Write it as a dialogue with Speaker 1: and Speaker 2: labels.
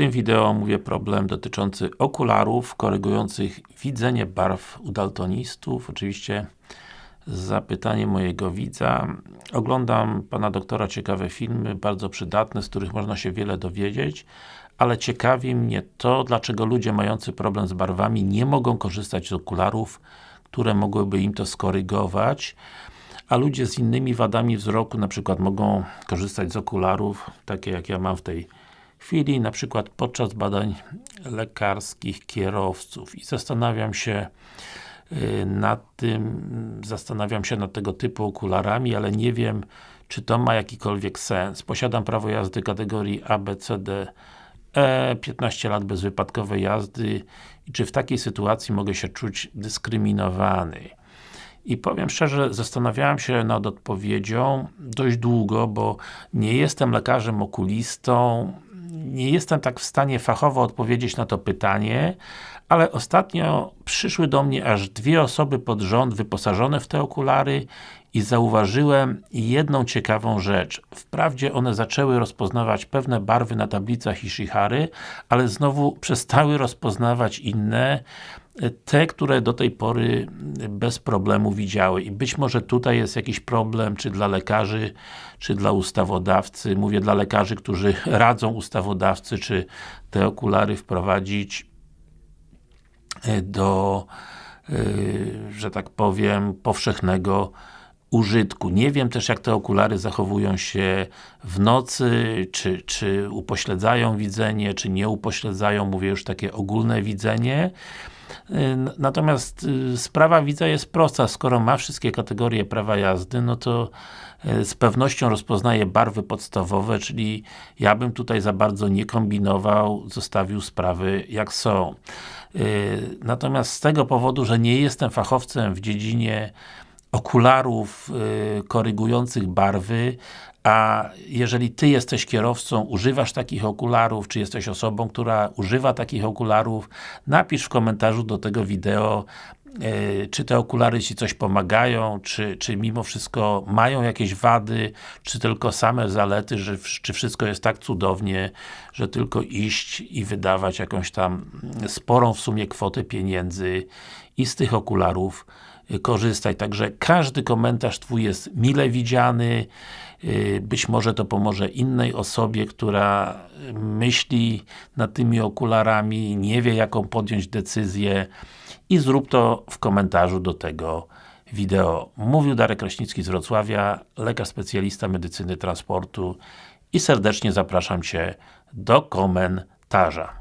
Speaker 1: tym wideo omówię problem dotyczący okularów korygujących widzenie barw u daltonistów. Oczywiście zapytanie mojego widza. Oglądam Pana doktora ciekawe filmy, bardzo przydatne, z których można się wiele dowiedzieć, ale ciekawi mnie to, dlaczego ludzie mający problem z barwami nie mogą korzystać z okularów, które mogłyby im to skorygować, a ludzie z innymi wadami wzroku na przykład mogą korzystać z okularów, takie jak ja mam w tej chwili, na przykład podczas badań lekarskich kierowców i zastanawiam się y, nad tym, zastanawiam się nad tego typu okularami, ale nie wiem, czy to ma jakikolwiek sens. Posiadam prawo jazdy kategorii A, B, C, D, E, 15 lat bezwypadkowej jazdy i czy w takiej sytuacji mogę się czuć dyskryminowany? I powiem szczerze, zastanawiałem się nad odpowiedzią dość długo, bo nie jestem lekarzem okulistą, nie jestem tak w stanie fachowo odpowiedzieć na to pytanie, ale ostatnio przyszły do mnie aż dwie osoby pod rząd wyposażone w te okulary i zauważyłem jedną ciekawą rzecz. Wprawdzie one zaczęły rozpoznawać pewne barwy na tablicach Ishihary, ale znowu przestały rozpoznawać inne, te, które do tej pory bez problemu widziały. I być może tutaj jest jakiś problem, czy dla lekarzy, czy dla ustawodawcy, mówię dla lekarzy, którzy radzą ustawodawcy, czy te okulary wprowadzić e, do, e, że tak powiem, powszechnego użytku. Nie wiem też jak te okulary zachowują się w nocy, czy, czy upośledzają widzenie, czy nie upośledzają, mówię już takie ogólne widzenie. Natomiast y, sprawa widza jest prosta, skoro ma wszystkie kategorie prawa jazdy, no to y, z pewnością rozpoznaje barwy podstawowe, czyli ja bym tutaj za bardzo nie kombinował, zostawił sprawy jak są. Y, natomiast z tego powodu, że nie jestem fachowcem w dziedzinie okularów korygujących barwy, a jeżeli Ty jesteś kierowcą, używasz takich okularów, czy jesteś osobą, która używa takich okularów, napisz w komentarzu do tego wideo, czy te okulary Ci coś pomagają, czy, czy mimo wszystko mają jakieś wady, czy tylko same zalety, że, czy wszystko jest tak cudownie, że tylko iść i wydawać jakąś tam sporą w sumie kwotę pieniędzy i z tych okularów korzystać. Także każdy komentarz Twój jest mile widziany, y, być może to pomoże innej osobie, która myśli nad tymi okularami, nie wie jaką podjąć decyzję i zrób to w komentarzu do tego wideo. Mówił Darek Kraśnicki z Wrocławia, lekarz specjalista medycyny transportu i serdecznie zapraszam Cię do komentarza.